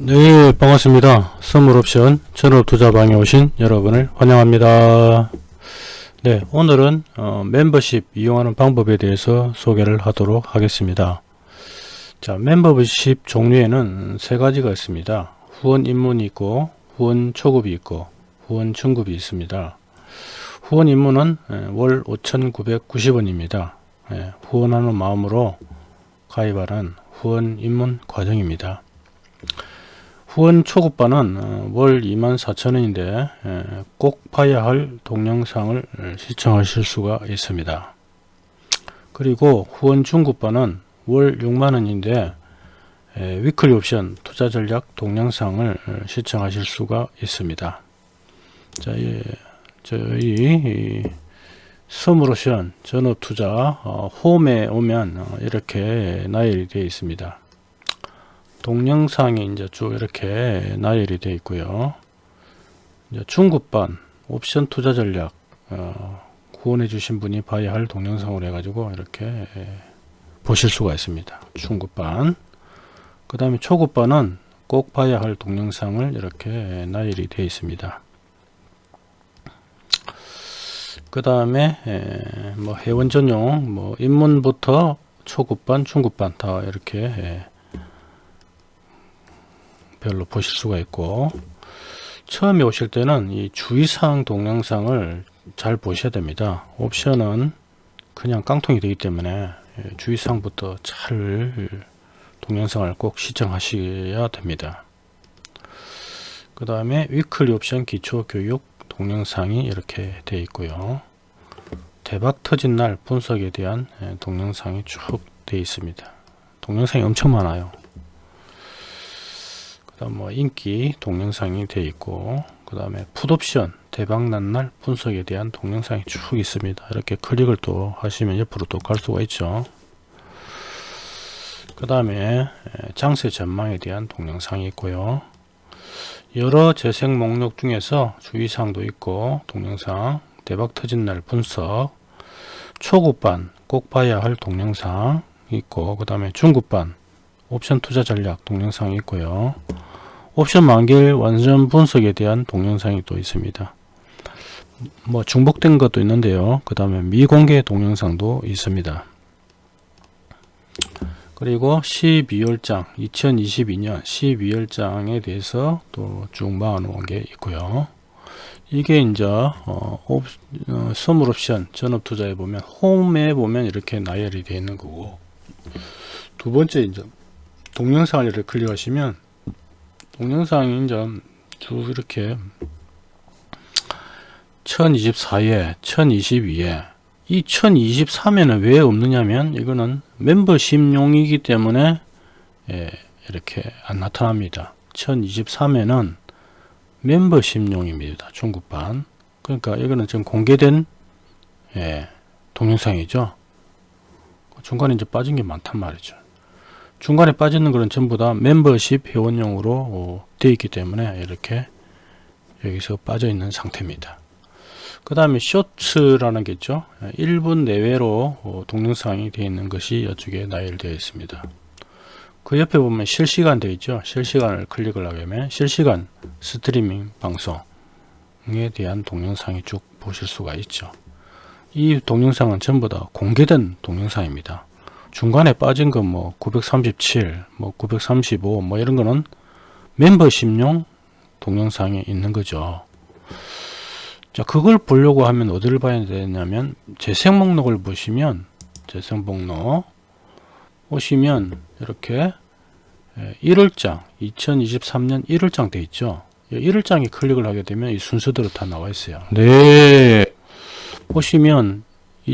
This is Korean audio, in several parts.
네 반갑습니다. 선물옵션 전업투자방에 오신 여러분을 환영합니다. 네 오늘은 어, 멤버십 이용하는 방법에 대해서 소개를 하도록 하겠습니다. 자 멤버십 종류에는 세 가지가 있습니다. 후원 입문이 있고 후원 초급이 있고 후원 중급이 있습니다. 후원 입문은 예, 월 5,990원입니다. 예, 후원하는 마음으로 가입하는 후원 입문 과정입니다 후원 초급반은 어, 월 24,000원인데 꼭 봐야 할 동영상을 시청하실 수가 있습니다. 그리고 후원 중급반은 월 6만원인데 위클리 옵션 투자 전략 동영상을 시청하실 수가 있습니다. 자, 예, 저희 선물옵션 전업투자 어, 홈에 오면 어, 이렇게 나열이 되어 있습니다. 동영상이 이제 쭉 이렇게 나열이 되어 있고요. 이제 중급반 옵션 투자 전략 어, 후원해 주신 분이 봐야 할 동영상으로 해가지고 이렇게 보실 수가 있습니다. 중급반 그 다음에 초급반은 꼭 봐야 할 동영상을 이렇게 나열이 되어 있습니다. 그 다음에 뭐 회원 전용 뭐 입문부터 초급반 중급반 다 이렇게 별로 보실 수가 있고 처음에 오실 때는 이 주의사항 동영상을 잘 보셔야 됩니다. 옵션은 그냥 깡통이 되기 때문에 예, 주의사항부터 잘 동영상을 꼭 시청하셔야 됩니다. 그 다음에 위클리 옵션 기초교육 동영상이 이렇게 되어 있고요. 대박 터진 날 분석에 대한 예, 동영상이 쭉 되어 있습니다. 동영상이 엄청 많아요 뭐 인기 동영상이 되어 있고 그 다음에 풋옵션 대박난 날 분석에 대한 동영상이 쭉 있습니다. 이렇게 클릭을 또 하시면 옆으로 또 갈 수가 있죠. 그 다음에 장세 전망에 대한 동영상이 있고요. 여러 재생 목록 중에서 주의사항도 있고 동영상 대박 터진 날 분석 초급반 꼭 봐야 할 동영상 있고 그 다음에 중급반 옵션 투자 전략 동영상이 있고요 옵션 만길 완전 분석에 대한 동영상이 또 있습니다. 뭐 중복된 것도 있는데요. 그 다음에 미공개 동영상도 있습니다. 그리고 12월장 2022년 12월장에 대해서 또쭉 모아 놓은 게 있고요. 이게 이제 어, 옵, 어, 선물 옵션 전업 투자에 보면 홈에 보면 이렇게 나열이 되어 있는 거고 두 번째 이제 동영상을 클릭하시면 동영상이 이제 쭉 이렇게 1024회 1022회. 이 1023회는 왜 없느냐면 이거는 멤버십용이기 때문에 예, 이렇게 안 나타납니다. 1023회는 멤버십용입니다 중국반. 그러니까 이거는 지금 공개된 예, 동영상이죠. 중간에 이제 빠진 게 많단 말이죠 중간에 빠지는 것은 전부 다 멤버십 회원용으로 어, 되어 있기 때문에 이렇게 여기서 빠져 있는 상태입니다. 그 다음에 쇼츠라는 게 있죠. 1분 내외로 어, 동영상이 되어 있는 것이 이쪽에 나열되어 있습니다. 그 옆에 보면 실시간 되어 있죠. 실시간을 클릭을 하게 되면 실시간 스트리밍 방송에 대한 동영상이 쭉 보실 수가 있죠. 이 동영상은 전부 다 공개된 동영상입니다 중간에 빠진 건뭐 937, 뭐 935, 뭐 이런 거는 멤버십용 동영상에 있는 거죠. 자, 그걸 보려고 하면 어디를 봐야 되냐면 재생 목록을 보시면 재생 목록 오시면 이렇게 1월장 2023년 1월장 돼 있죠. 1월장에 클릭을 하게 되면 이 순서대로 다 나와 있어요. 네. 보시면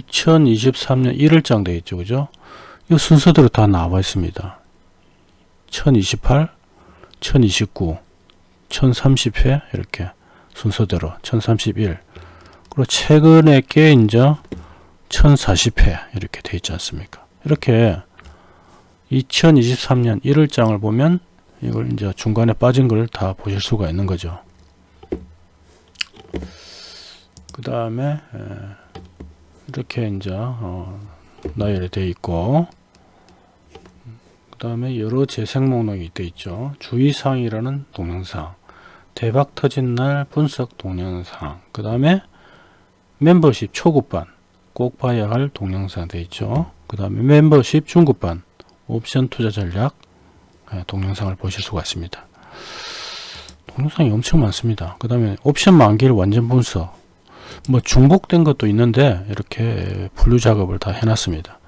2023년 1월장 돼 있죠. 그죠? 이 순서대로 다 나와 있습니다. 1028, 1029, 1030회 이렇게 순서대로 1031 그리고 최근에 게 이제 1040회 이렇게 돼 있지 않습니까? 이렇게 2023년 1월장을 보면 이걸 이제 중간에 빠진 걸 다 보실 수가 있는 거죠. 그 다음에 이렇게 이제 어 나열이 되어 있고 그 다음에 여러 재생 목록이 되어 있죠. 주의사항이라는 동영상, 대박 터진 날 분석 동영상, 그 다음에 멤버십 초급반 꼭 봐야 할 동영상 되어 있죠. 그 다음에 멤버십 중급반 옵션 투자 전략 예, 동영상을 보실 수가 있습니다. 동영상이 엄청 많습니다. 그 다음에 옵션 만기를 완전 분석 뭐 중복된 것도 있는데 이렇게 분류 작업을 다 해놨습니다.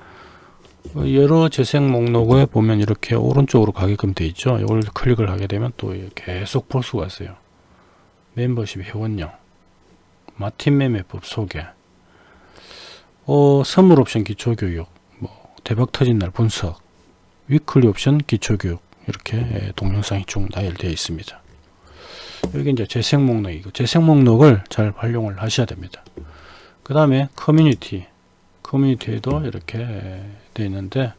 여러 재생 목록에 보면 이렇게 오른쪽으로 가게끔 되어 있죠. 이걸 클릭을 하게 되면 또 계속 볼 수가 있어요. 멤버십 회원령, 마틴 매매법 소개, 어, 선물 옵션 기초교육, 뭐 대박 터진 날 분석, 위클리 옵션 기초교육 이렇게 동영상이 쭉 나열되어 있습니다. 여기 이제 재생 목록이고 재생 목록을 잘 활용을 하셔야 됩니다. 그 다음에 커뮤니티 커뮤니티에도 이렇게 되어 있는데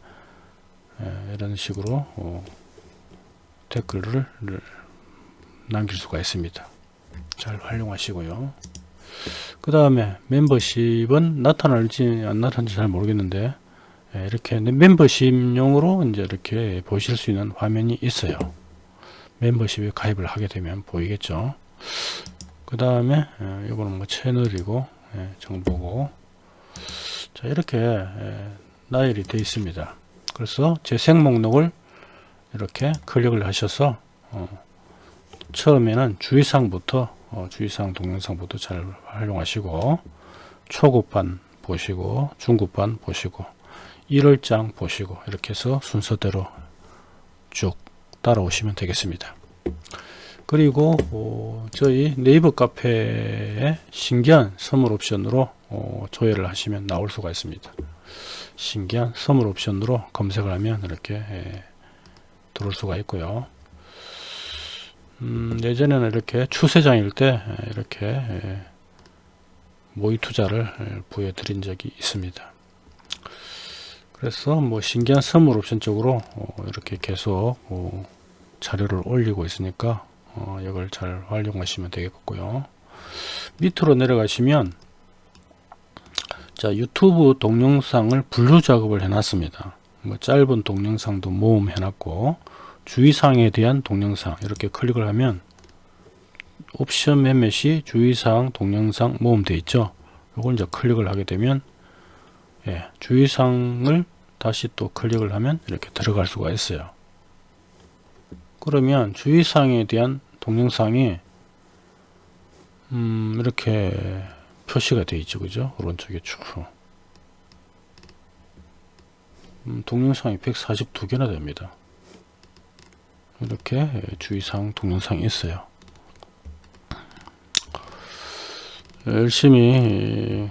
이런 식으로 어, 댓글을 남길 수가 있습니다. 잘 활용하시고요. 그 다음에 멤버십은 나타날지 안 나타날지 잘 모르겠는데 이렇게 멤버십용으로 이제 이렇게 보실 수 있는 화면이 있어요. 멤버십에 가입을 하게 되면 보이겠죠. 그 다음에 이거는 뭐 채널이고 정보고 자 이렇게 나열이 되어 있습니다. 그래서 재생 목록을 이렇게 클릭을 하셔서 어, 처음에는 주의사항부터 어, 주의사항 동영상부터 잘 활용하시고 초급반 보시고 중급반 보시고 1월장 보시고 이렇게 해서 순서대로 쭉 따라오시면 되겠습니다. 그리고 어, 저희 네이버 카페에 신기한 선물 옵션으로 어, 조회를 하시면 나올 수가 있습니다. 신기한 선물 옵션으로 검색을 하면 이렇게 예, 들어올 수가 있고요. 음, 예전에는 이렇게 추세장일 때 예, 이렇게 예, 모의 투자를 예, 보여 드린 적이 있습니다. 그래서 뭐 신기한 선물 옵션 쪽으로 어, 이렇게 계속 어, 자료를 올리고 있으니까 어, 이걸 잘 활용하시면 되겠고요. 밑으로 내려가시면 자 유튜브 동영상을 분류 작업을 해놨습니다. 뭐 짧은 동영상도 모음 해놨고 주의사항에 대한 동영상 이렇게 클릭을 하면 옵션 매매 시 주의사항 동영상 모음 되어 있죠. 이걸 이제 클릭을 하게 되면 예, 주의사항을 다시 또 클릭을 하면 이렇게 들어갈 수가 있어요. 그러면 주의사항에 대한 동영상이 음, 이렇게 표시가 되어 있죠. 그죠? 오른쪽에 쭉. 음, 동영상이 142개나 됩니다. 이렇게 주의사항 동영상이 있어요. 열심히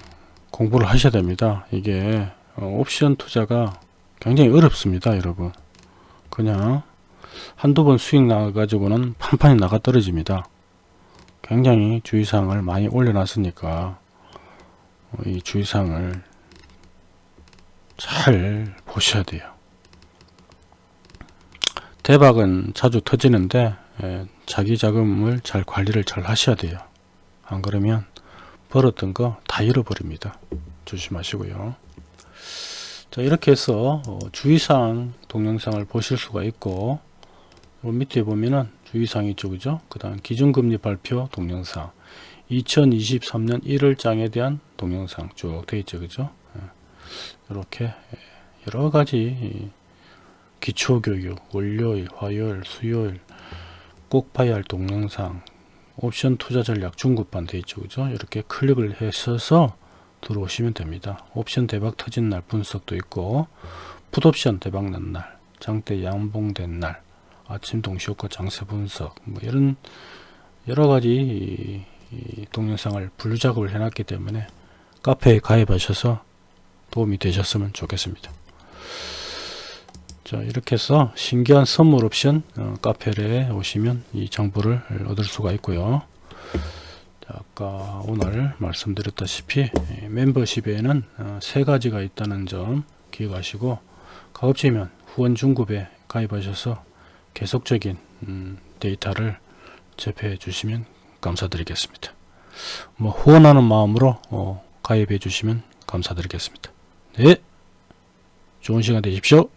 공부를 하셔야 됩니다. 이게 어, 옵션 투자가 굉장히 어렵습니다. 여러분. 그냥 한두 번 수익 나가지고는 판판이 나가 떨어집니다. 굉장히 주의사항을 많이 올려놨으니까 어, 이 주의사항을 잘 보셔야 돼요. 대박은 자주 터지는데 예, 자기 자금을 잘 관리를 잘 하셔야 돼요. 안 그러면 벌었던 거 다 잃어버립니다. 조심하시고요. 자 이렇게 해서 어, 주의사항 동영상을 보실 수가 있고 밑에 보면은 주의사항 있죠. 그죠? 그 다음 기준금리 발표 동영상. 2023년 1월장에 대한 동영상 쭉 되어 있죠. 그죠? 이렇게 예, 여러가지 기초교육 월요일 화요일 수요일 꼭 봐야 할 동영상 옵션 투자 전략 중급반 되어 있죠. 그죠? 이렇게 클릭을 하셔서 들어오시면 됩니다. 옵션 대박 터진 날 분석도 있고 풋옵션 대박 난 날 장대 양봉된 날 아침 동시효과 장세 분석 뭐 이런 여러가지 동영상을 분류 작업을 해놨기 때문에 카페에 가입하셔서 도움이 되셨으면 좋겠습니다. 자 이렇게 해서 신기한 선물 옵션 어, 카페에 오시면 이 정보를 얻을 수가 있고요. 자, 아까 오늘 말씀드렸다시피 멤버십에는 어, 세 가지가 있다는 점 기억하시고 가급적이면 후원 중급에 가입하셔서 계속적인 음, 데이터를 접해 주시면 감사드리겠습니다. 뭐 후원하는 마음으로 어, 가입해 주시면 감사드리겠습니다. 네. 좋은 시간 되십시오